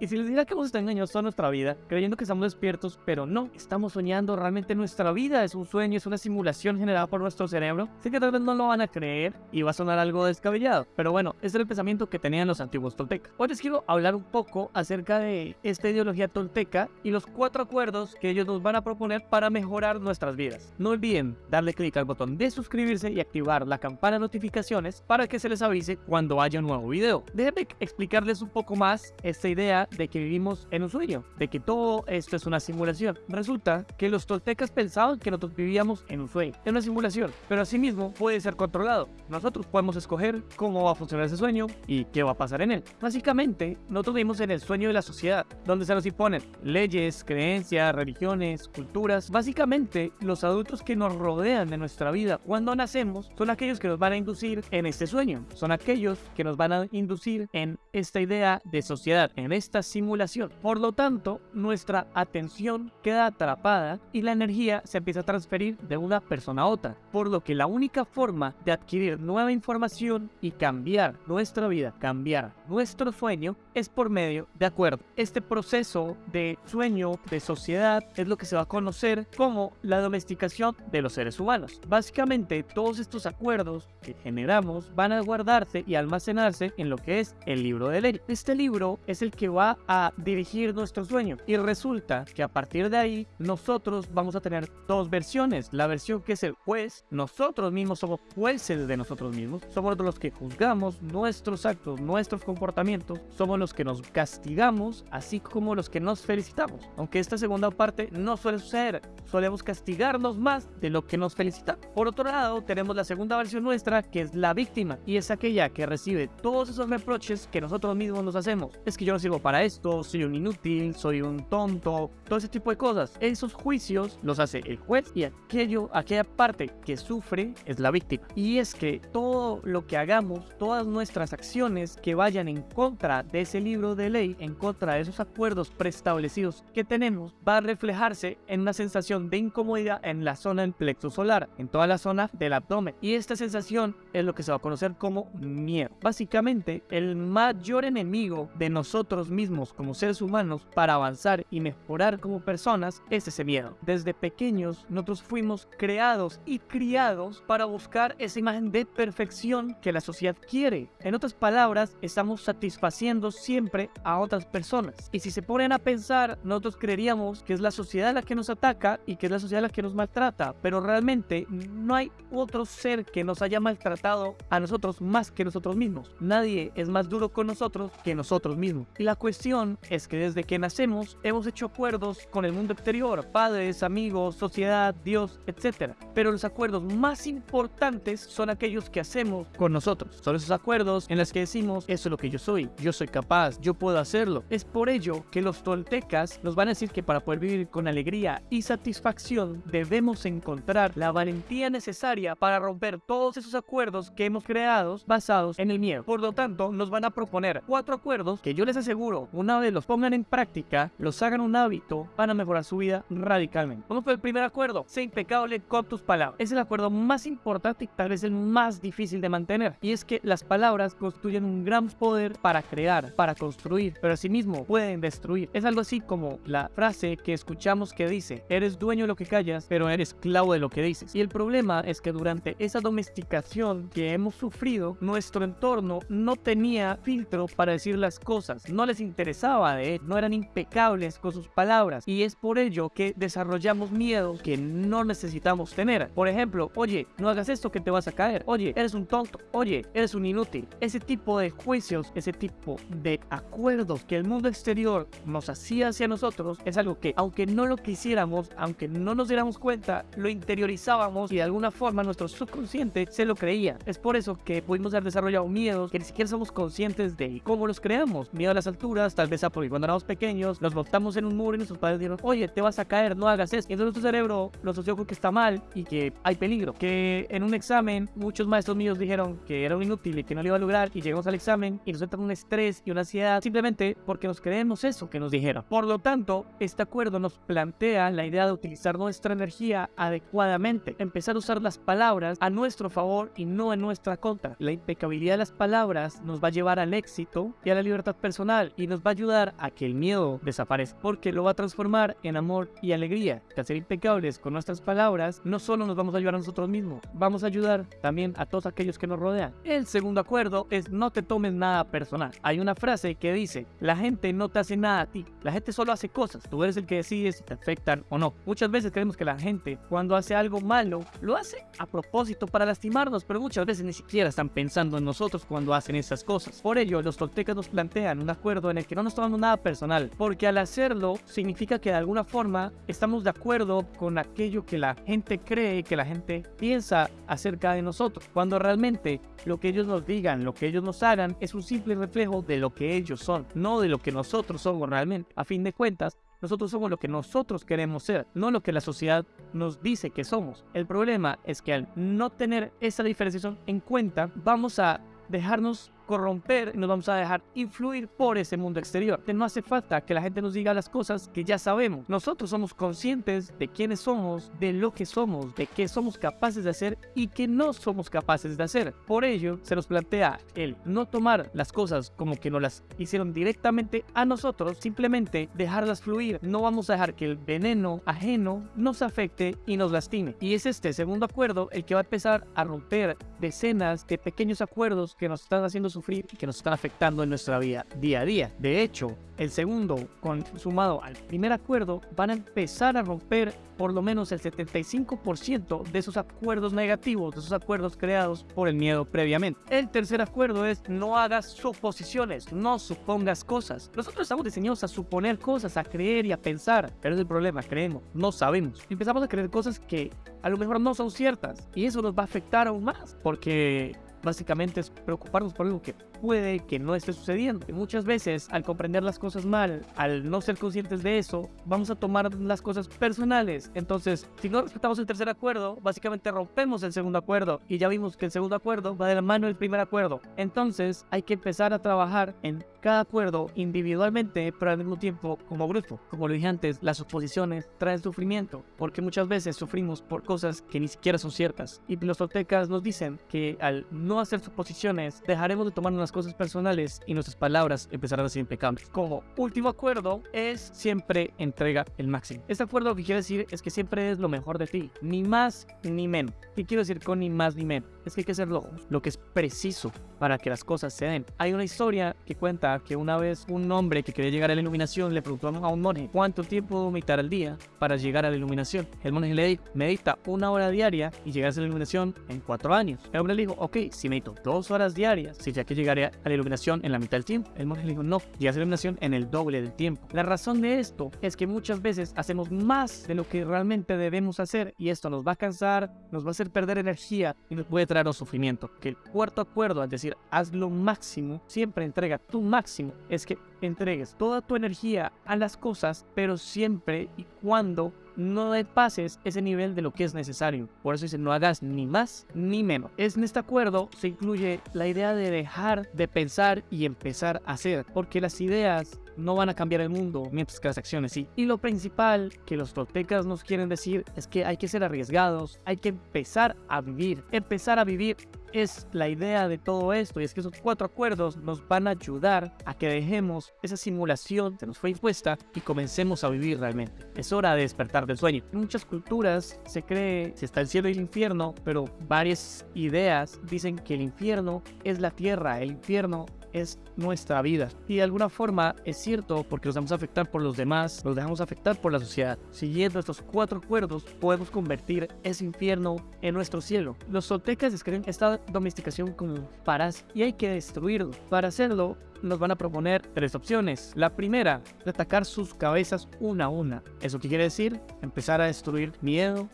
Y si les dijera que hemos estado engañados toda nuestra vida, creyendo que estamos despiertos, pero no, estamos soñando, realmente nuestra vida es un sueño, es una simulación generada por nuestro cerebro, sé que tal vez no lo van a creer y va a sonar algo descabellado, pero bueno, ese era el pensamiento que tenían los antiguos toltecas. Hoy les quiero hablar un poco acerca de esta ideología tolteca y los cuatro acuerdos que ellos nos van a proponer para mejorar nuestras vidas. No olviden darle clic al botón de suscribirse y activar la campana de notificaciones para que se les avise cuando haya un nuevo video. Déjenme explicarles un poco más esta idea de que vivimos en un sueño, de que todo esto es una simulación. Resulta que los toltecas pensaban que nosotros vivíamos en un sueño, en una simulación, pero asimismo puede ser controlado. Nosotros podemos escoger cómo va a funcionar ese sueño y qué va a pasar en él. Básicamente, nosotros vivimos en el sueño de la sociedad, donde se nos imponen leyes, creencias, religiones, culturas. Básicamente, los adultos que nos rodean de nuestra vida cuando nacemos son aquellos que nos van a inducir en este sueño, son aquellos que nos van a inducir en esta idea de sociedad, en esta simulación. Por lo tanto, nuestra atención queda atrapada y la energía se empieza a transferir de una persona a otra, por lo que la única forma de adquirir nueva información y cambiar nuestra vida, cambiar nuestro sueño, es por medio de acuerdo. Este proceso de sueño, de sociedad, es lo que se va a conocer como la domesticación de los seres humanos. Básicamente, todos estos acuerdos que generamos van a guardarse y almacenarse en lo que es el libro de ley. Este libro es el que va a dirigir nuestro sueño y resulta que a partir de ahí nosotros vamos a tener dos versiones. La versión que es el juez, nosotros mismos somos jueces de nosotros mismos, somos los que juzgamos nuestros actos, nuestros comportamientos, somos los que nos castigamos, así como los que nos felicitamos. Aunque esta segunda parte no suele suceder, solemos castigarnos más de lo que nos felicitamos. Por otro lado, tenemos la segunda versión nuestra, que es la víctima, y es aquella que recibe todos esos reproches que nosotros mismos nos hacemos. Es que yo no sirvo para esto, soy un inútil, soy un tonto, todo ese tipo de cosas. Esos juicios los hace el juez y aquello, aquella parte que sufre es la víctima. Y es que todo lo que hagamos, todas nuestras acciones que vayan en contra de ese libro de ley, en contra de esos acuerdos preestablecidos que tenemos, va a reflejarse en una sensación de incomodidad en la zona del plexo solar, en toda la zona del abdomen. Y esta sensación es lo que se va a conocer como miedo. Básicamente, el mayor enemigo de nosotros mismos como seres humanos para avanzar y mejorar como personas es ese miedo. Desde pequeños nosotros fuimos creados y criados para buscar esa imagen de perfección que la sociedad quiere. En otras palabras, estamos satisfaciendo siempre a otras personas. Y si se ponen a pensar, nosotros creeríamos que es la sociedad la que nos ataca y que es la sociedad la que nos maltrata, pero realmente no hay otro ser que nos haya maltratado a nosotros más que nosotros mismos. Nadie es más duro con nosotros que nosotros mismos. Y la cuestión es que desde que nacemos hemos hecho acuerdos con el mundo exterior, padres, amigos, sociedad, Dios, etc. Pero los acuerdos más importantes son aquellos que hacemos con nosotros. Son esos acuerdos en los que decimos, eso es lo que yo soy, yo soy capaz, yo puedo hacerlo. Es por ello que los toltecas nos van a decir que para poder vivir con alegría y satisfacción debemos encontrar la valentía necesaria para romper todos esos acuerdos que hemos creado basados en el miedo. Por lo tanto, nos van a proponer cuatro acuerdos que yo les aseguro, una vez los pongan en práctica, los hagan un hábito, van a mejorar su vida radicalmente. ¿Cómo fue el primer acuerdo? Sé impecable con tus palabras. Es el acuerdo más importante y tal vez el más difícil de mantener. Y es que las palabras construyen un gran poder para crear, para construir, pero asimismo pueden destruir. Es algo así como la frase que escuchamos que dice, eres dueño de lo que callas, pero eres esclavo de lo que dices. Y el problema es que durante esa domesticación que hemos sufrido, nuestro entorno no tenía filtro para decir las cosas, no les interesaba de él, no eran impecables con sus palabras. Y es por ello que desarrollamos miedos que no necesitamos tener. Por ejemplo, oye, no hagas esto que te vas a caer. Oye, eres un tonto. Oye, eres un inútil. Ese tipo de juicios, ese tipo de acuerdos que el mundo exterior nos hacía hacia nosotros es algo que, aunque no lo quisiéramos, aunque no nos diéramos cuenta, lo interiorizábamos y de alguna forma nuestro subconsciente se lo creía. Es por eso que pudimos haber desarrollado miedos que ni siquiera somos conscientes de cómo los creamos. Miedo a las alturas, tal vez porque cuando éramos pequeños nos montamos en un muro y nuestros padres dijeron, oye, te vas a caer, no hagas eso. Y entonces nuestro cerebro lo asoció con que está mal y que hay peligro. Que en un examen muchos maestros míos dijeron que era un inútil y que no lo iba a lograr y llegamos al examen y nos entra un estrés y una ansiedad simplemente porque nos creemos eso que nos dijeron. Por lo tanto, este acuerdo nos plantea la idea de utilizar nuestra energía adecuadamente, empezar a usar las palabras a nuestro favor y no en nuestra contra. La impecabilidad de las palabras nos va a llevar al éxito y a la libertad personal y nos va a ayudar a que el miedo desaparezca, porque lo va a transformar en amor y alegría. al ser impecables con nuestras palabras, no solo nos vamos a ayudar a nosotros mismos, vamos a ayudar también a todos aquellos que nos rodean. El segundo acuerdo es no te tomes nada personal. Hay una frase que dice, la gente no te hace nada a ti, la gente solo hace cosas, tú eres el que decide si te afectan o no. Muchas veces creemos que la gente cuando hace algo malo, lo hace a propósito para lastimarnos, pero muchas veces ni siquiera están pensando en nosotros cuando hacen esas cosas. Por ello, los toltecas nos plantean un acuerdo en que no nos tomamos nada personal, porque al hacerlo significa que de alguna forma estamos de acuerdo con aquello que la gente cree, que la gente piensa acerca de nosotros, cuando realmente lo que ellos nos digan, lo que ellos nos hagan, es un simple reflejo de lo que ellos son, no de lo que nosotros somos realmente. A fin de cuentas, nosotros somos lo que nosotros queremos ser, no lo que la sociedad nos dice que somos. El problema es que al no tener esa diferenciación en cuenta, vamos a dejarnos corromper y nos vamos a dejar influir por ese mundo exterior. No hace falta que la gente nos diga las cosas que ya sabemos. Nosotros somos conscientes de quiénes somos, de lo que somos, de qué somos capaces de hacer y qué no somos capaces de hacer. Por ello, se nos plantea el no tomar las cosas como que nos las hicieron directamente a nosotros, simplemente dejarlas fluir. No vamos a dejar que el veneno ajeno nos afecte y nos lastime. Y es este segundo acuerdo el que va a empezar a romper decenas de pequeños acuerdos que nos están haciendo sufrir y que nos están afectando en nuestra vida día a día. De hecho, el segundo, con, sumado al primer acuerdo, van a empezar a romper por lo menos el 75% de esos acuerdos negativos, de esos acuerdos creados por el miedo previamente. El tercer acuerdo es no hagas suposiciones, no supongas cosas. Nosotros estamos diseñados a suponer cosas, a creer y a pensar, pero es el problema, creemos, no sabemos. Empezamos a creer cosas que a lo mejor no son ciertas y eso nos va a afectar aún más porque básicamente es preocuparnos por algo que puede que no esté sucediendo. Muchas veces, al comprender las cosas mal, al no ser conscientes de eso, vamos a tomar las cosas personales. Entonces, si no respetamos el tercer acuerdo, básicamente rompemos el segundo acuerdo. Y ya vimos que el segundo acuerdo va de la mano del primer acuerdo. Entonces, hay que empezar a trabajar en cada acuerdo individualmente, pero al mismo tiempo como grupo. Como lo dije antes, las oposiciones traen sufrimiento, porque muchas veces sufrimos por cosas que ni siquiera son ciertas. Y los toltecas nos dicen que al no hacer suposiciones, dejaremos de tomarnos cosas personales y nuestras palabras empezarán a ser impecables. Como último acuerdo es siempre entrega el máximo. Este acuerdo lo que quiere decir es que siempre es lo mejor de ti, ni más ni menos. ¿Qué quiero decir con ni más ni menos? Es que hay que hacer lo, lo que es preciso para que las cosas se den. Hay una historia que cuenta que una vez un hombre que quería llegar a la iluminación le preguntó a un monje cuánto tiempo meditar al día para llegar a la iluminación. El monje le dijo, medita una hora diaria y llegas a la iluminación en cuatro años. El hombre le dijo, ok, si medito dos horas diarias, si ya que a la iluminación en la mitad del tiempo. El monje le dijo, no, llegas a la iluminación en el doble del tiempo. La razón de esto es que muchas veces hacemos más de lo que realmente debemos hacer y esto nos va a cansar, nos va a hacer perder energía y nos puede traer un sufrimiento. Que el cuarto acuerdo, es decir, haz lo máximo, siempre entrega tu máximo, es que entregues toda tu energía a las cosas, pero siempre y cuando no pases ese nivel de lo que es necesario. Por eso dice, no hagas ni más ni menos. En este acuerdo se incluye la idea de dejar de pensar y empezar a hacer, porque las ideas no van a cambiar el mundo, mientras que las acciones sí. Y lo principal que los toltecas nos quieren decir es que hay que ser arriesgados, hay que empezar a vivir. Empezar a vivir es la idea de todo esto y es que esos cuatro acuerdos nos van a ayudar a que dejemos esa simulación que nos fue impuesta y comencemos a vivir realmente. Es hora de despertar del sueño. En muchas culturas se cree si está el cielo y el infierno, pero varias ideas dicen que el infierno es la tierra, el infierno es nuestra vida. Y de alguna forma es cierto porque nos dejamos afectar por los demás, nos dejamos afectar por la sociedad. Siguiendo estos cuatro acuerdos podemos convertir ese infierno en nuestro cielo. Los soltecas describen esta domesticación como paras y hay que destruirlo. Para hacerlo nos van a proponer tres opciones. La primera, atacar sus cabezas una a una. ¿Eso qué quiere decir? Empezar a destruir miedo,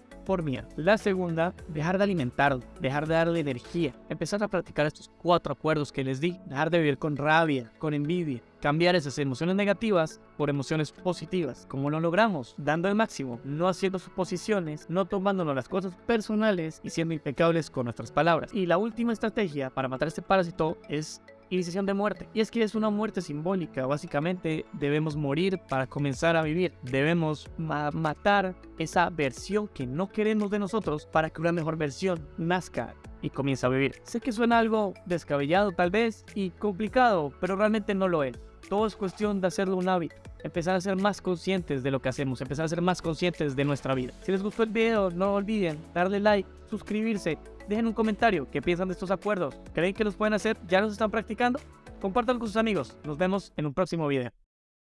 La segunda, dejar de alimentarlo, dejar de darle energía, empezar a practicar estos cuatro acuerdos que les di, dejar de vivir con rabia, con envidia, cambiar esas emociones negativas por emociones positivas. ¿Cómo lo logramos? Dando el máximo, no haciendo suposiciones, no tomándonos las cosas personales y siendo impecables con nuestras palabras. Y la última estrategia para matar este parásito es de muerte. Y es que es una muerte simbólica. Básicamente debemos morir para comenzar a vivir. Debemos matar esa versión que no queremos de nosotros para que una mejor versión nazca y comience a vivir. Sé que suena algo descabellado tal vez y complicado, pero realmente no lo es. Todo es cuestión de hacerlo un hábito. Empezar a ser más conscientes de lo que hacemos, empezar a ser más conscientes de nuestra vida. Si les gustó el video, no olviden darle like, suscribirse, dejen un comentario qué piensan de estos acuerdos. ¿Creen que los pueden hacer? ¿Ya los están practicando? Compártanlo con sus amigos. Nos vemos en un próximo video.